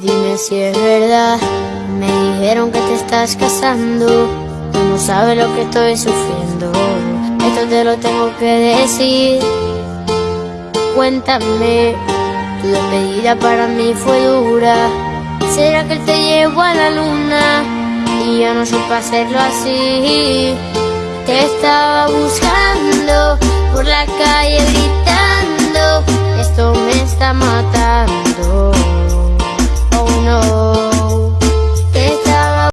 Dime si es verdad. Me dijeron que te estás casando. Tú no sabes lo que estoy sufriendo. Esto te lo tengo que decir. Cuéntame, tu despedida para mí fue dura. ¿Será que él te llevó a la luna? Y yo no supe hacerlo así. Te estaba buscando